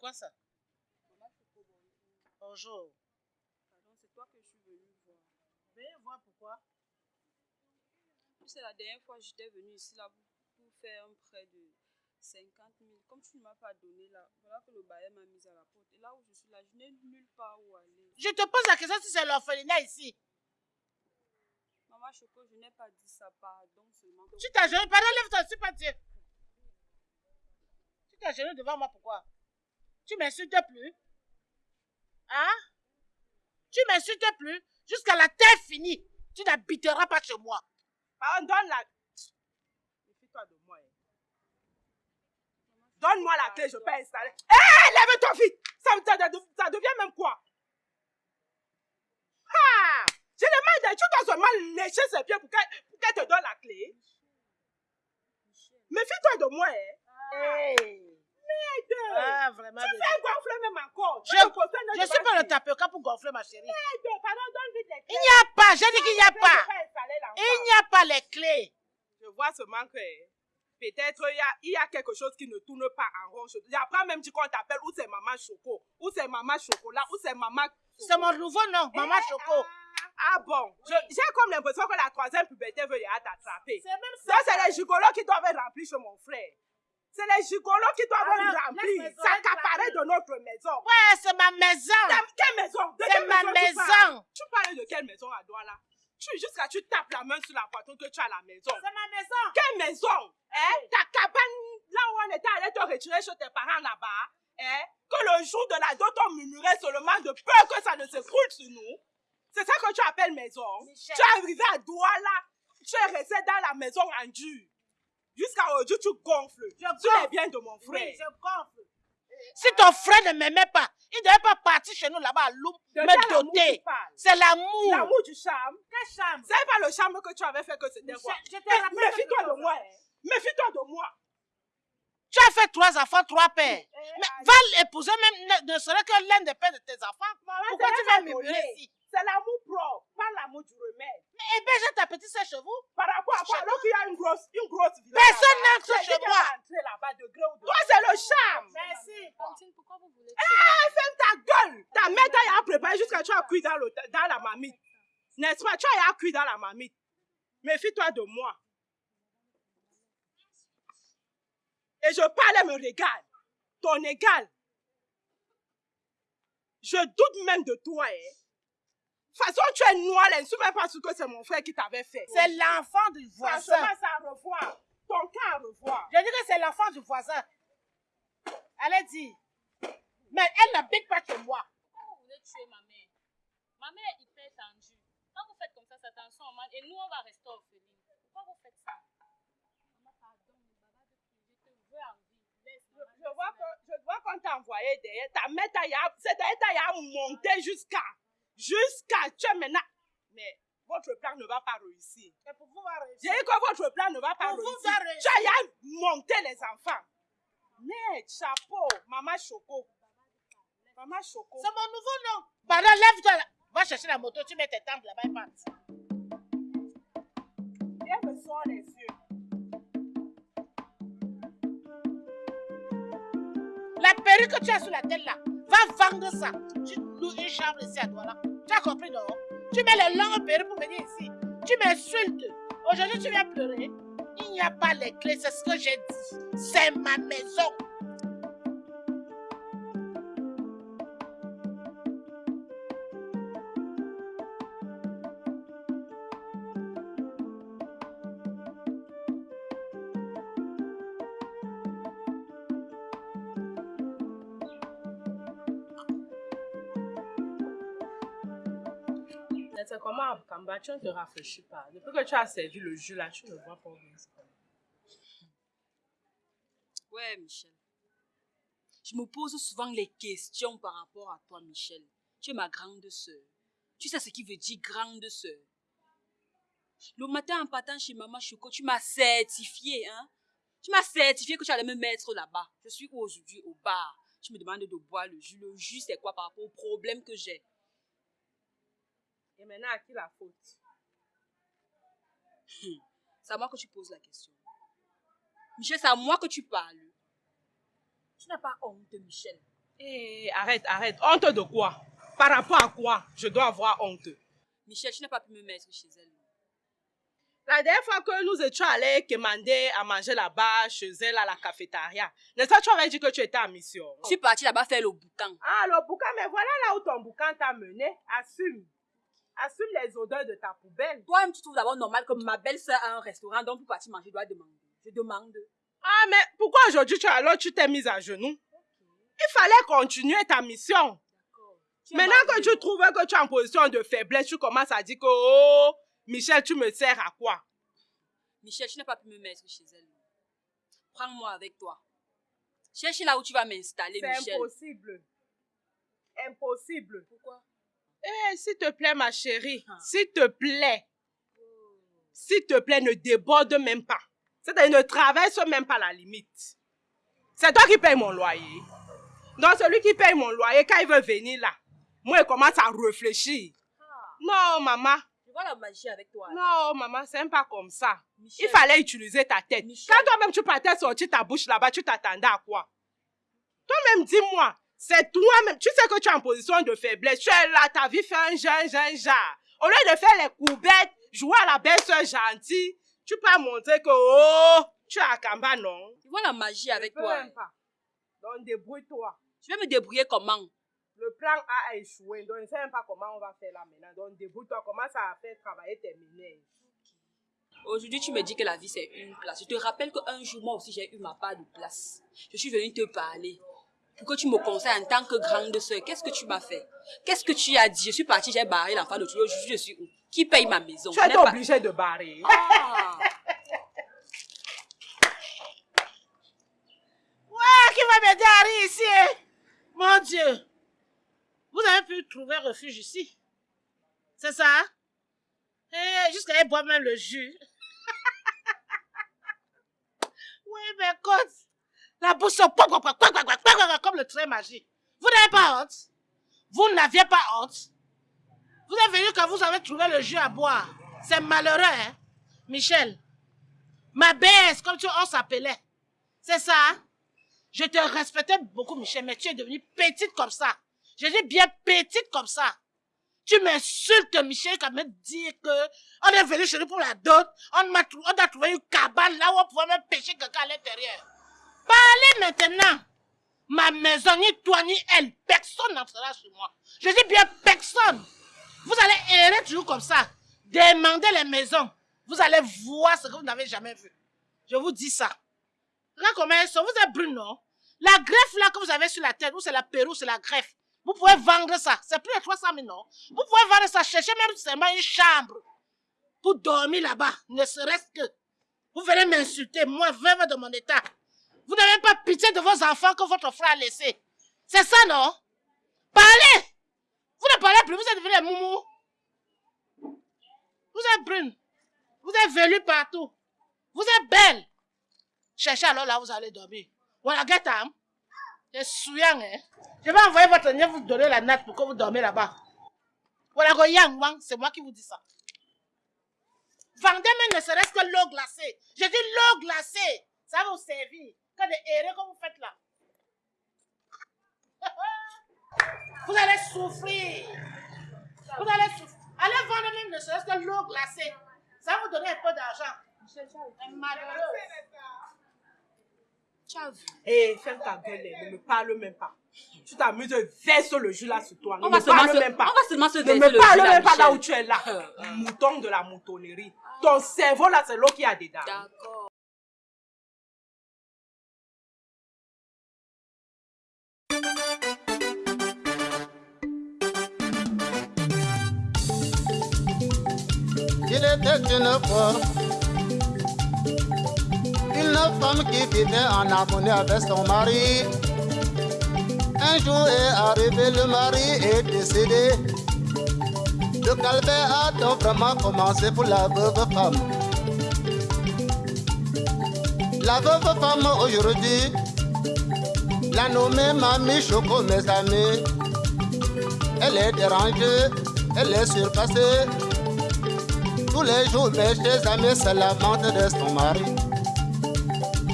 quoi ça? Bonjour. Pardon, c'est toi que je suis venue voir. Voir pourquoi. C'est la dernière fois que j'étais venue ici là pour faire un prêt de 50 000. Comme tu ne m'as pas donné là, voilà que le bailleur m'a mise à la porte. Et là où je suis là, je n'ai nulle part où aller. Je te pose la question si c'est l'orphelinat ici. Maman Choco, je n'ai pas dit ça, pardon seulement. Tu t'as gêné, pardon, lève-toi, c'est pas Dieu. Tu t'as gêné devant moi, pourquoi? Tu m'insultes plus Hein? Tu m'insultes plus Jusqu'à la terre finie, tu n'habiteras pas chez moi. Pardon, donne la... Méfie-toi de moi. hein. Donne-moi la clé, je peux installer. Hé, lève-toi vite. Ça, ça, ça, ça devient même quoi? Ah J'ai les mains de... Tu dois seulement lécher ses pieds pour qu'elle te donne la clé. Méfie-toi de moi. Hein. Hey. Merde. Ah, vraiment. Tu fais gonfler même encore. Je- de suis pas le tapioca pour gonfler ma chérie. Merde, Pardon, donne vite les clés. Il n'y a pas, j'ai dit qu'il n'y a pas. Il n'y a pas les clés. Je vois seulement que peut-être il y a, il y a quelque chose qui ne tourne pas en rond. Pas même qu'on t'appelle ou c'est maman Choco, ou c'est maman Chocolat, ou c'est maman. C'est mon nouveau nom, Maman Eh, Choco. Ah bon, Je- j'ai comme l'impression que la troisième puberté veut y t'attraper. Ça, c'est les gigolos qui doivent être remplis chez mon frère. C'est les gigolos qui doivent Alors, remplis, laisse-moi s'accaparer de notre maison. Ouais, c'est ma maison. Ta- Quelle maison? C'est ma maison tu parles? maison. Tu parles de quelle maison à là? Tu, Jusqu'à tu tapes la main sur la poitrine que tu as la maison. C'est ma maison. Quelle maison? Hein? Ta cabane, là où on était allé te retirer chez tes parents là-bas, hein? que le jour de la dot, on murmurait seulement de peur que ça ne s'écroule sur nous. C'est ça que tu appelles maison. Michel. Tu es arrivé à Douala, tu es resté dans la maison en dur. Jusqu'à aujourd'hui, tu gonfles. Je Tu les gonfle. biens de mon frère. Oui, je gonfle. Si ton frère ne m'aimait pas, il ne devait pas partir chez nous là-bas à Loum, De me quel doter. C'est l'amour. L'amour du charme. Quelle chambre C'est pas le charme que tu avais fait que c'était quoi Je te Eh, rappelle Méfie-toi de chose. moi. Méfie-toi de moi. Tu as fait trois enfants, trois pères. Eh, Mais aïe. va l'épouser même, ne, ne serait que l'un des pères de tes enfants. Maman, Pourquoi tu vas donné. ici C'est l'amour propre, pas l'amour du remède. Mais héberge ta petite sœur chez vous. Par rapport à quoi? Alors qu'il y a une grosse, une grosse villa. Personne n'entre chez moi. là-bas de gré ou de Toi, c'est le charme. Merci. Tantine, pourquoi vous voulez Ah, ferme ta gueule. Ta mère t'a préparé jusqu'à tu as cuit dans, le, dans la marmite. N'est-ce pas? Tu as cuit dans la marmite. Méfie-toi de moi. Et je parle et me regarde. Ton égal. Je doute même de toi, hein. De toute façon, tu es noir, là. Ne suis même pas sûr que c'est mon frère qui t'avait fait. C'est l'enfant du voisin. Franchement, ça à revoir. Ton cas à revoir. Je dis que c'est l'enfant du voisin. Allez, dis. Mais elle n'habite pas chez moi. Pourquoi vous voulez tuer ma mère Ma mère est hyper tendue. Quand vous faites comme ça, ça tension augmente et nous, on va rester orphelines. Pourquoi vous faites ça? Maman, pardon, je te veux en vie. Je, vois qu'on t'a envoyé derrière. Ta mère t'a y a- c'est derrière t'a y a monté jusqu'à, jusqu'à, tu es maintenant. Mais votre plan ne va pas réussir. Et pour pouvoir J'ai réussir. dit que votre plan ne va pas Pour vous réussir. faire réussir. Tu as monté les enfants. Merde, chapeau, maman Choco. Maman Choco. C'est mon nouveau nom. Lève-toi. là. Va chercher la moto, tu mets tes tempes là-bas et part. Elle me sort les yeux. La perruque que tu as sur la tête là, va vendre ça. Tu loues une chambre ici à toi là. Tu as compris, non? Tu mets les longues perruques pour venir ici. Tu m'insultes. Aujourd'hui, tu viens pleurer. Il n'y a pas les clés, c'est ce que j'ai dit. C'est ma maison. Comment à Kamba, tu ne te rafraîchis pas. Depuis que tu as servi le jus là, tu ne vois pas bien. Ouais, Michel. Je me pose souvent les questions par rapport à toi, Michel. Tu es ma grande sœur. Tu sais ce qui veut dire grande sœur. Le matin, en partant chez Maman Choco, tu m'as certifié, hein? Tu m'as certifié que tu allais me mettre là-bas. Je suis aujourd'hui au bar. Tu me demandes de boire le jus. Le jus, c'est quoi par rapport au problème que j'ai? Et maintenant, à qui la faute? C'est à moi que tu poses la question. Michel, c'est à moi que tu parles. Tu n'as pas honte, Michel. Eh, arrête, arrête. Honte de quoi? Par rapport à quoi? Je dois avoir honte Michel, tu n'as pas pu me mettre chez elle. La dernière fois que nous étions allés commander à manger là-bas, chez elle, à la cafétéria, n'est-ce pas, tu aurais dit que tu étais en mission? Je suis partie là-bas faire le boucan. Ah, le boucan, mais voilà là où ton boucan t'a mené. Assume. Assume les odeurs de ta poubelle. Toi-même, tu trouves d'abord normal que ma belle-sœur a un restaurant, donc pour partir manger, je dois demander. Je demande. Ah, mais pourquoi aujourd'hui tu, alors, tu t'es mise à genoux? Il fallait continuer ta mission. Maintenant que tu trouves que tu es en position de faiblesse, tu commences à dire que, oh, Michel, tu me sers à quoi? Michel, tu n'as pas pu me mettre chez elle. Prends-moi avec toi. Cherche là où tu vas m'installer, C'est Michel. impossible. Impossible. Pourquoi? Eh, s'il te plaît, ma chérie, Ah. s'il te plaît, s'il te plaît, ne déborde même pas. C'est-à-dire, ne traverse même pas la limite. C'est toi qui paye mon loyer. Donc, celui qui paye mon loyer, quand il veut venir là, moi, il commence à réfléchir. Non, maman. Je vois la magie avec toi. Non, maman, c'est pas comme ça. Michel, Il fallait utiliser ta tête. Michel. Quand toi-même tu partais sortir ta bouche là-bas, tu t'attendais à quoi? Toi-même, dis-moi, c'est toi-même. Tu sais que tu es en position de faiblesse. Tu es là, ta vie fait un jeun, jeun, genre. Au lieu de faire les coubettes, jouer à la belle soeur gentille, tu peux montrer que, oh, tu es à Kamba, non? Je vois la magie avec Je toi. même pas. Donc, débrouille-toi. Tu vas me débrouiller comment? Le plan A a échoué. Donc, je ne sais même pas comment on va faire là maintenant. Donc, débrouille-toi. Commence à faire travailler tes ménages? Aujourd'hui, tu me dis que la vie, c'est une place. Je te rappelle qu'un jour, moi aussi, j'ai eu ma part de place. Je suis venue te parler. Pour que tu me conseilles en tant que grande sœur? Qu'est-ce que tu m'as fait? Qu'est-ce que tu as dit? Je suis partie, j'ai barré l'enfant de. Aujourd'hui, je suis où? Qui paye ma maison? Tu es n'ai pas- obligé de barrer. Ah, Ah, qui va m'aider à rire ici hein? Mon Dieu. Vous avez pu trouver refuge ici. C'est ça? Hein? Jusqu'à boire même le jus. oui, mais quand la bouche comme le trait magique. Vous n'avez pas honte? Vous n'aviez pas honte? Vous êtes venu quand vous avez trouvé le jus à boire. C'est malheureux, hein? Michel, ma baisse, comme tu, on s'appelait. C'est ça? Je te respectais beaucoup, Michel, mais tu es devenue petite comme ça. Je dis bien petite comme ça. Tu m'insultes, Michel, quand même dire que on est venu chez nous pour la dot, on, on a trouvé une cabane là où on pouvait même pêcher quelqu'un à l'intérieur. Parlez maintenant. Ma maison, ni toi, ni elle, personne n'entrera chez moi. Je dis bien personne. Vous allez errer toujours comme ça. Demandez les maisons. Vous allez voir ce que vous n'avez jamais vu. Je vous dis ça. Regarde comment elles sont. Vous êtes brune, non? La greffe là que vous avez sur la tête, ou c'est la perruque, c'est la greffe. Vous pouvez vendre ça. C'est plus de 300 000, non? Vous pouvez vendre ça, chercher même seulement une chambre pour dormir là-bas, ne serait-ce que. Vous venez m'insulter, moi, veuve de mon état. Vous n'avez pas pitié de vos enfants que votre frère a laissés. C'est ça, non? Parlez Vous ne parlez plus, vous êtes devenus des moumous. Vous êtes brune. Vous êtes velue partout. Vous êtes belle. Cherchez alors là vous allez dormir. Voilà, get am. C'est souillant, hein. Je vais envoyer votre nièce vous donner la natte pour que vous dormez là-bas. Voilà, c'est moi qui vous dis ça. Vendez même ne serait-ce que l'eau glacée. Je dis l'eau glacée. Ça va vous servir. Que des erreurs que vous faites là. Vous allez souffrir. Vous allez souffrir. Allez vendre même ne serait-ce que l'eau glacée. Ça va vous donner un peu d'argent. Et ferme ta gueule, ne me parle même pas. Tu t'amuses, verse le jus là sur toi. Ne On va, me seulement parle se, même pas. on va seulement se Ne me le parle jus, même pas là où tu es là. Mouton de la moutonnerie. Ton cerveau là, c'est l'eau qui a dedans. D'accord. Une une femme qui vivait en harmonie avec son mari. Un jour est arrivé, le mari est décédé. Le calvaire a donc vraiment commencé pour la veuve femme. La veuve femme aujourd'hui, la nommée Mamie Choco, mes amis. Elle est dérangée, elle est surpassée. Tous les jours, mes chers amis se lamentent de son mari.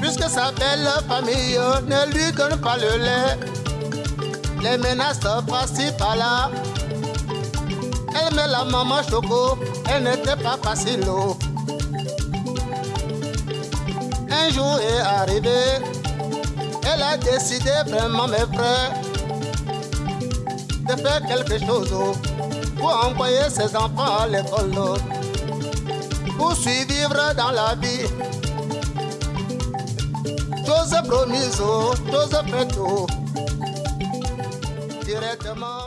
Puisque sa belle famille ne lui donne pas le lait. les menaces par-ci par-là. Elle met la maman choco, elle n'était pas facile. Un jour est arrivé, elle a décidé vraiment, mes frères, de faire quelque chose pour envoyer ses enfants à l'école, pour survivre dans la vie. Chose promise, oh, chose faite, oh. directement